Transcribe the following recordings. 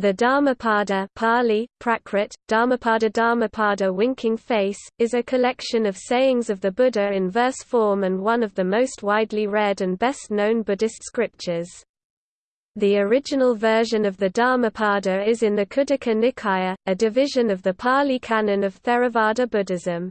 The Dhammapada Pali, Prakrit, Dhammapada Dhammapada winking face, is a collection of sayings of the Buddha in verse form and one of the most widely read and best-known Buddhist scriptures. The original version of the Dhammapada is in the Khuddaka Nikaya, a division of the Pali Canon of Theravada Buddhism.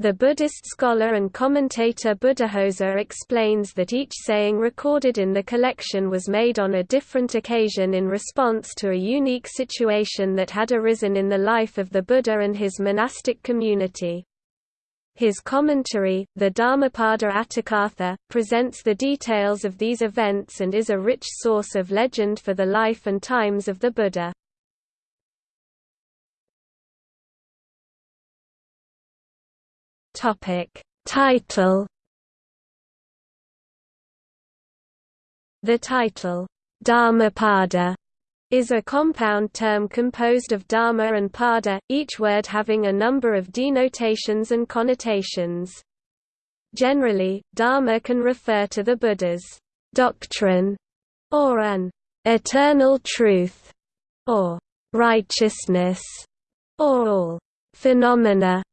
The Buddhist scholar and commentator Buddhaghosa explains that each saying recorded in the collection was made on a different occasion in response to a unique situation that had arisen in the life of the Buddha and his monastic community. His commentary, the Dhammapada Atthakatha, presents the details of these events and is a rich source of legend for the life and times of the Buddha. Topic Title The title Dhammapada is a compound term composed of dharma and pada, each word having a number of denotations and connotations. Generally, dharma can refer to the Buddha's doctrine, or an eternal truth, or righteousness, or all phenomena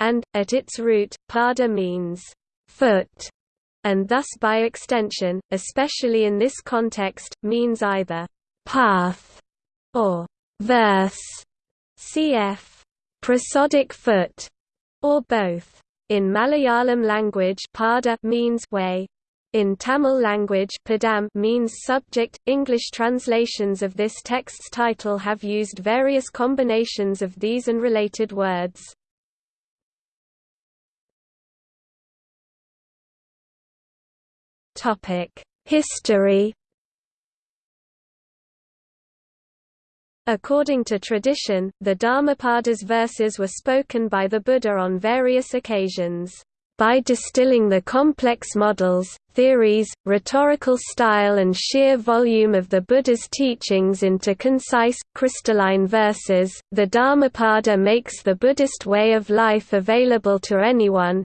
and, at its root, pada means foot, and thus by extension, especially in this context, means either path or verse, cf. prosodic foot, or both. In Malayalam language pada means way. In Tamil language padam means subject. English translations of this text's title have used various combinations of these and related words. History. According to tradition, the Dhammapada's verses were spoken by the Buddha on various occasions, by distilling the complex models, theories, rhetorical style and sheer volume of the Buddha's teachings into concise, crystalline verses, the Dhammapada makes the Buddhist way of life available to anyone,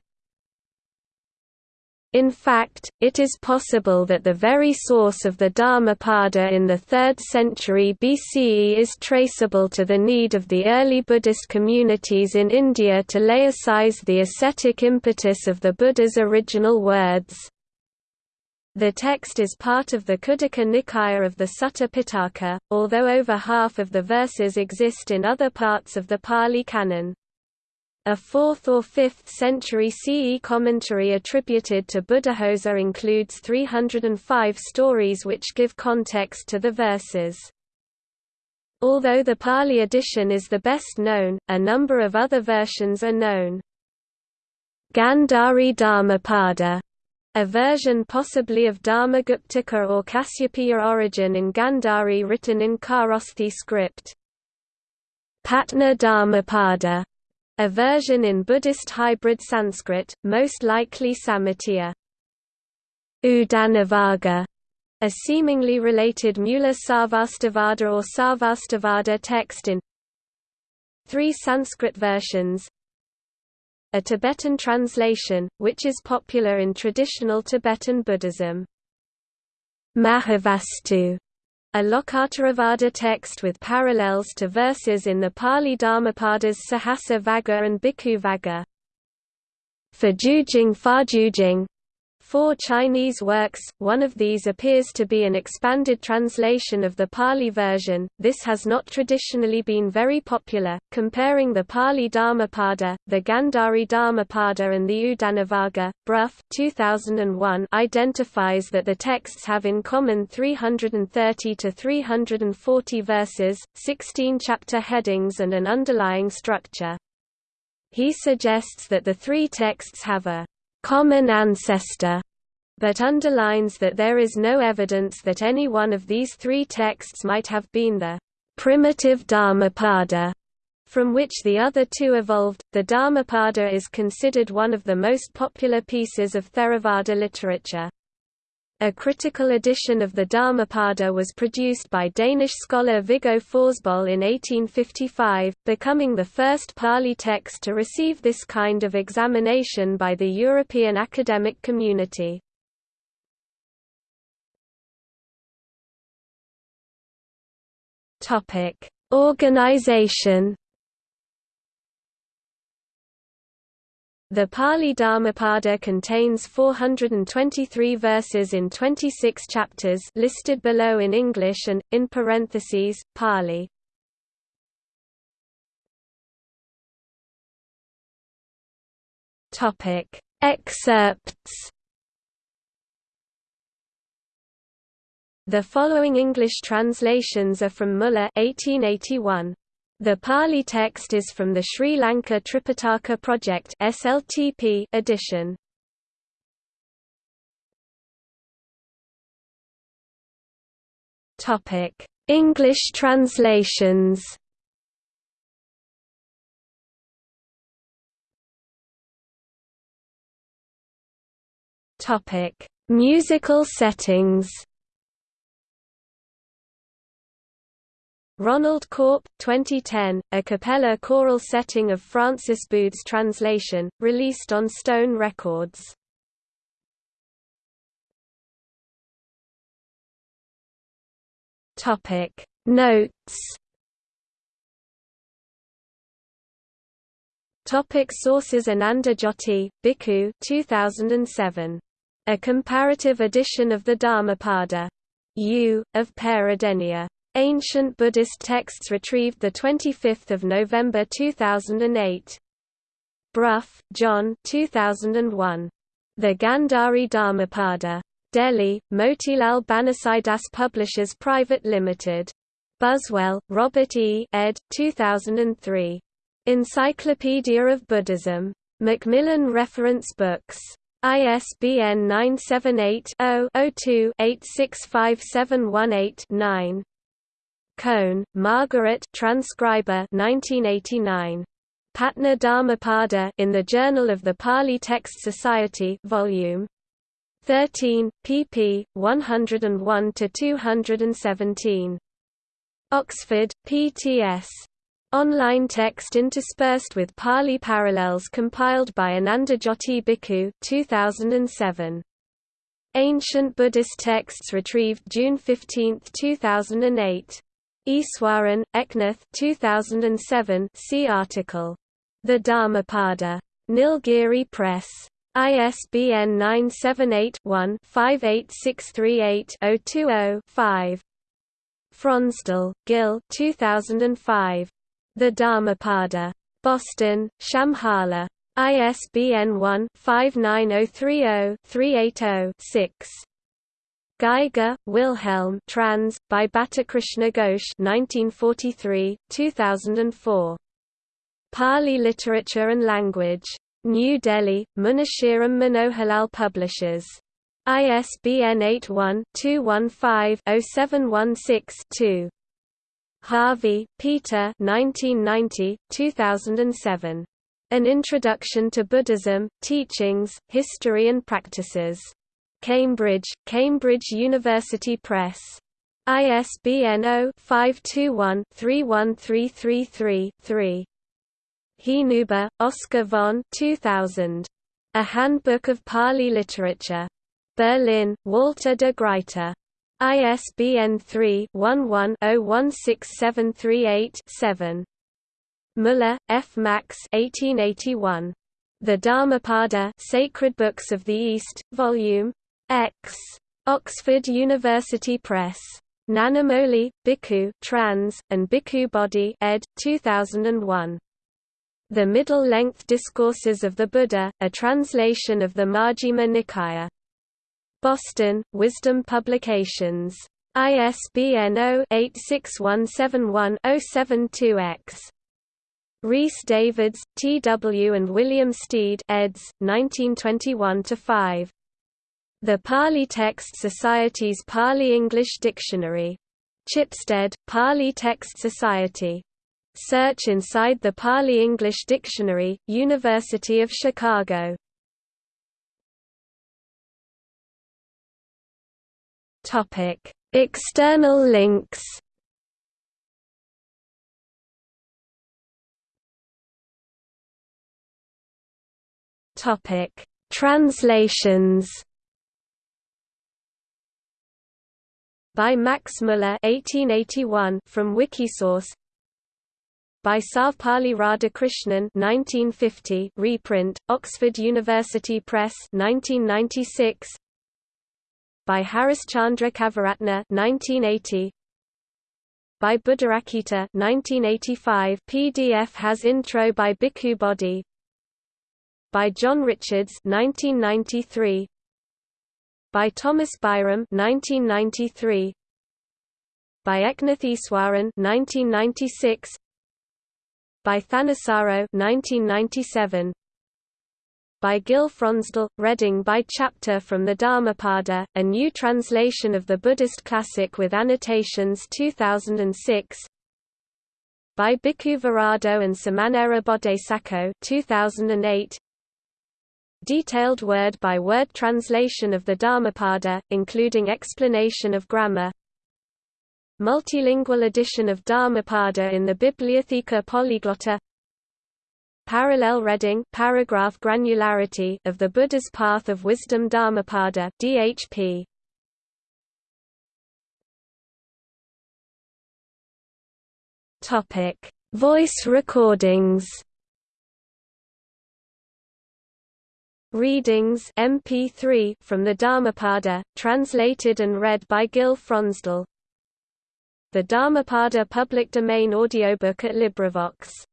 in fact, it is possible that the very source of the Dhammapada in the 3rd century BCE is traceable to the need of the early Buddhist communities in India to lay aside the ascetic impetus of the Buddha's original words. The text is part of the Khuddaka Nikaya of the Sutta Pitaka, although over half of the verses exist in other parts of the Pali Canon. A 4th or 5th century CE commentary attributed to Buddhaghosa includes 305 stories which give context to the verses. Although the Pali edition is the best known, a number of other versions are known. Gandhari Dhammapada, a version possibly of Dharmaguptaka or Kasyapiya origin in Gandhari written in Kharosthi script. Patna Dhammapada a version in Buddhist hybrid Sanskrit, most likely Sammitiya. Udanavarga, a seemingly related Mula Sarvastivada or Sarvastivada text in three Sanskrit versions, a Tibetan translation, which is popular in traditional Tibetan Buddhism. Mahavastu a Lokottaravada text with parallels to verses in the Pali Dhammapadas Sahassa Vagga and Bhikkhu Vagga. For Jujing Fajujing, Four Chinese works, one of these appears to be an expanded translation of the Pali version. This has not traditionally been very popular. Comparing the Pali Dhammapada, the Gandhari Dhammapada, and the Udanavarga, Brough 2001 identifies that the texts have in common 330 to 340 verses, 16 chapter headings, and an underlying structure. He suggests that the three texts have a common ancestor, but underlines that there is no evidence that any one of these three texts might have been the primitive Dhammapada from which the other two evolved. The Dhammapada is considered one of the most popular pieces of Theravada literature. A critical edition of the Dhammapada was produced by Danish scholar Viggo Fausboll in 1855, becoming the first Pali text to receive this kind of examination by the European academic community. Organization. The Pali Dhammapada contains 423 verses in 26 chapters listed below in English and, in parentheses, Pali. Excerpts The following English translations are from Muller 1881. The Pali text is from the Sri Lanka Tripitaka Project SLTP edition. Topic: English translations. Topic: Musical settings. Ronald Corp. 2010, a cappella choral setting of Francis Booth's translation, released on Stone Records. Topic Notes Topic sources Ananda Jyoti, Bhikkhu 2007. A comparative edition of the Dhammapada. U. of Peradeniya. Ancient Buddhist texts retrieved 25 November 2008. Brough, John 2001. The Gandhari Dhammapada. Delhi, Motilal Banarsidass Publishers Private Limited. Buswell, Robert E. ed. 2003. Encyclopedia of Buddhism. Macmillan Reference Books. ISBN 978 0 2 865718 9 Cone, Margaret transcriber 1989. Patna Dhammapada in the Journal of the Pali Text Society volume 13, pp. 101–217. Oxford, PTS. Online text interspersed with Pali parallels compiled by Anandajoti Bhikkhu 2007. Ancient Buddhist texts retrieved June 15, 2008. Easwaran, Eknath 2007 see article. The Dhammapada. Nilgiri Press. ISBN 978-1-58638-020-5. Fronsdal, Gil 2005. The Dhammapada. Boston, Shambhala. ISBN 1-59030-380-6. Geiger, Wilhelm trans, by Batakrishna Ghosh 1943, 2004. Pali Literature and Language. New Delhi, Munshiram Manoharlal Publishers. ISBN 81-215-0716-2. Harvey, Peter 1990, 2007. An Introduction to Buddhism, Teachings, History and Practices. Cambridge, Cambridge University Press. ISBN 0-521-31333-3. Hinuber, Oscar von 2000. A Handbook of Pali Literature. Berlin, Walter de Gruyter. ISBN 3-11-016738-7. Muller, F. Max 1881. The Dhammapada Sacred Books of the East, Vol. X. Oxford University Press. Nanamoli, Bhikkhu trans, and Bhikkhu Bodhi ed. 2001. The Middle-Length Discourses of the Buddha, a translation of the Majjhima Nikaya. Boston, Wisdom Publications. ISBN 0-86171-072-X. Rhys Davids, T. W. and William Stede eds. 1921–5. The Pali Text Society's Pali-English Dictionary. Chipstead, Pali Text Society. Search inside the Pali-English Dictionary, University of Chicago. Topic: External links Topic: Translations by Max Muller 1881 from Wikisource. By Sarvepalli Radhakrishnan 1950 reprint Oxford University Press 1996 by Harishchandra Kaviratna 1980 by Buddharakkhita 1985 PDF has intro by Bhikkhu Bodhi. By John Richards 1993 by Thomas Byrom 1993 by Eknath Easwaran 1996 by Thanissaro 1997 by Gil Fronsdal, Reading by chapter from the Dhammapada, a new translation of the Buddhist classic with annotations 2006 by Bhikkhu Virado and Samanera Bodhisakho 2008 Detailed word-by-word -word translation of the Dhammapada, including explanation of grammar. Multilingual edition of Dhammapada in the Bibliotheca Polyglotta Parallel reading paragraph granularity of the Buddha's Path of Wisdom Dhammapada DHP Topic. Voice recordings Readings MP3 from the Dhammapada, translated and read by Gil Fronsdal. The Dhammapada public domain audiobook at LibriVox